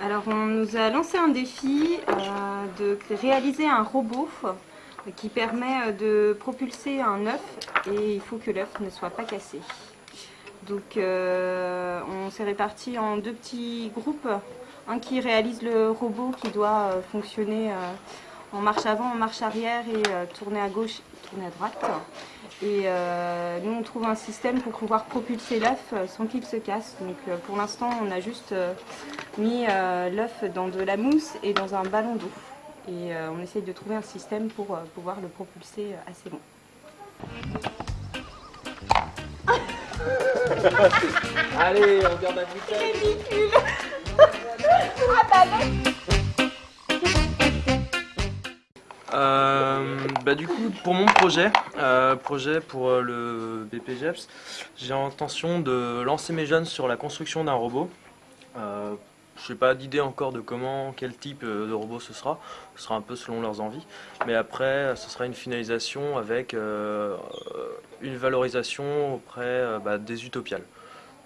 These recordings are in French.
Alors on nous a lancé un défi euh, de réaliser un robot qui permet euh, de propulser un œuf et il faut que l'œuf ne soit pas cassé. Donc euh, on s'est répartis en deux petits groupes, un qui réalise le robot qui doit fonctionner en marche avant, en marche arrière et tourner à gauche, tourner à droite. Et nous on trouve un système pour pouvoir propulser l'œuf sans qu'il se casse. Donc pour l'instant on a juste mis l'œuf dans de la mousse et dans un ballon d'eau et euh, on essaye de trouver un système pour euh, pouvoir le propulser euh, assez loin. Allez, on regarde la bouteille. Bah du coup pour mon projet, euh, projet pour le BPGEPS, j'ai l'intention de lancer mes jeunes sur la construction d'un robot euh, je n'ai pas d'idée encore de comment, quel type euh, de robot ce sera. Ce sera un peu selon leurs envies. Mais après, ce sera une finalisation avec euh, une valorisation auprès euh, bah, des utopiales.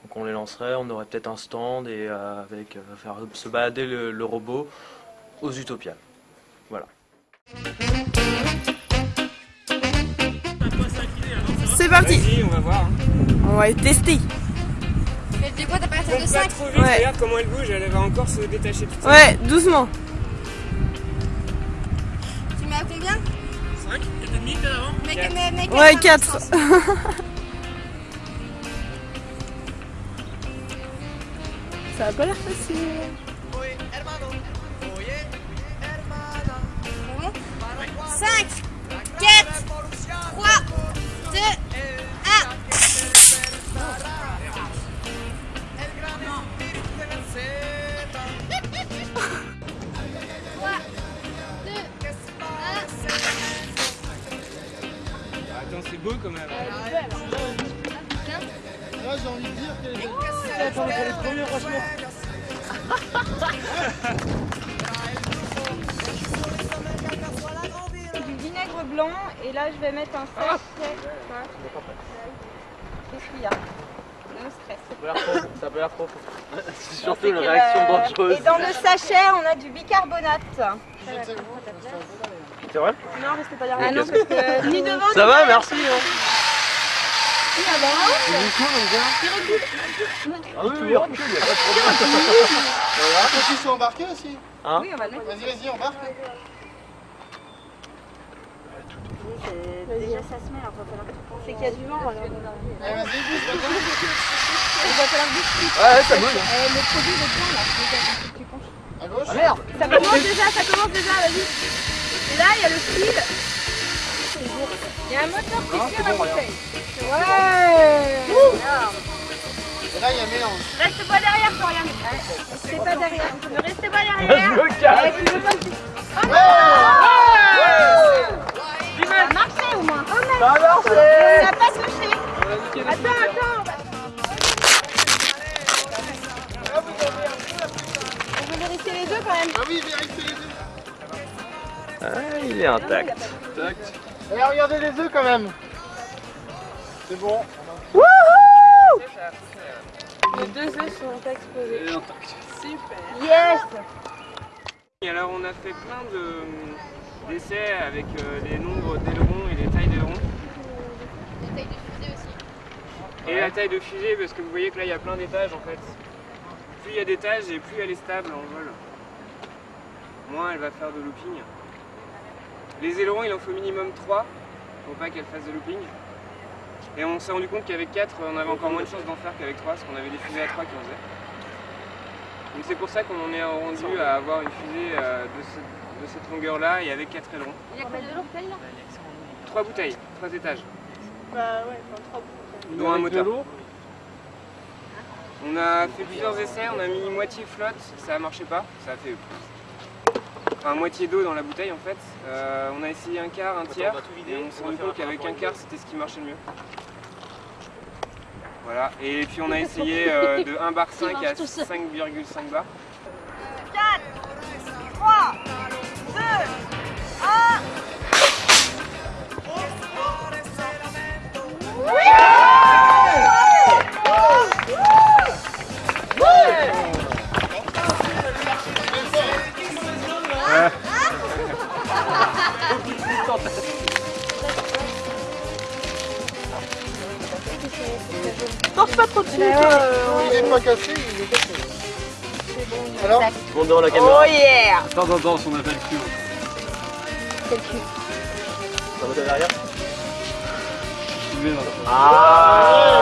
Donc on les lancerait, on aurait peut-être un stand et avec faire se balader le, robot aux utopiales. Voilà. C'est parti on va voir. Hein. On va tester du coup, t'as pas de 5 trop vite, ouais. regarde comment elle bouge, elle va encore se détacher seule. Ouais, doucement. Tu mets à combien? 5 4,5 peut avant mais, mais, mais 4 Ouais, 4. Ça a pas l'air facile. Beau quand même. Là, j'ai envie de dire qu'elle est est trop bien, franchement. du vinaigre blanc et là je vais mettre un sachet. Qu'est-ce qu'il y a? No stress. Ça peut l'air trop. C'est surtout une réaction dangereuse. Et dans le sachet, on a du bicarbonate. C'est vrai Non, restez pas derrière. Ah non, parce que ni devant, Ça va, merci. Hein. Coup, on vient. Ah oui, recule, il n'y a pas de problème. Ah, sont embarqués aussi Hein Oui, on va le mettre. Vas-y, vas-y, embarque. Déjà, ça se met, alors va falloir C'est qu'il y a du vent, alors. Allez, vas-y, bouge, vas-y. Il va falloir bouger. Ouais, ça bouge. Euh, le produit, le point, là. Regarde, tu penches. À gauche. Ah merde Ça commence déjà, ça commence déjà, vas-y. Et là, il y a le fil. Il y a un moteur qui Ah, tire la bouteille. Ouais Et là, il y a mélange. Reste pas derrière, Florian. Restez pas derrière. Ne restez pas Je derrière. me casse. Tu veux pas que tu- Oh non Ça a marché au moins. Oh Ça a marché On n'a pas touché. Attends, attends. On veut vérifier les deux quand même. Ah oui, vérifie les œufs. Ah, il est intact. Et regardez les œufs quand même. C'est bon. Les deux œufs sont exposés. Super. Yes Et alors on a fait plein de d'essais avec euh, les nombres d'ailerons et les tailles d'ailerons. La taille de fusée aussi. Et la taille de fusée parce que vous voyez que là il y a plein d'étages en fait. Plus il y a d'étages et plus elle est stable en vol. Moins elle va faire de looping. Les ailerons il en faut minimum 3 pour pas qu'elle fasse de looping. Et on s'est rendu compte qu'avec 4 on avait encore moins de chances d'en faire qu'avec 3 parce qu'on avait des fusées à 3 qui en faisaient. Donc c'est pour ça qu'on en est rendu à avoir une fusée euh, de, ce- de cette longueur là et avec 4 ailerons. Il y a combien de bouteilles là? 3 bouteilles, 3 étages, Bah ouais, enfin trois bouteilles. dont un moteur. On a fait plusieurs essais, on a mis moitié flotte, ça a marché pas, ça a fait enfin moitié d'eau dans la bouteille en fait. Euh, on a essayé un quart, un tiers, et on s'est rendu compte qu'avec un quart c'était ce qui marchait le mieux. Voilà, et puis on a essayé euh, de 1 bar 5 à 5,5 bar. Torche pas trop dessus, Ouais, toi. ouais. euh, Il n'est pas cassé, il est cassé. C'est bon. Alors devant la caméra. Oh yeah De temps en temps, on appelle cul. c'est le cul. Ça va derrière? Ah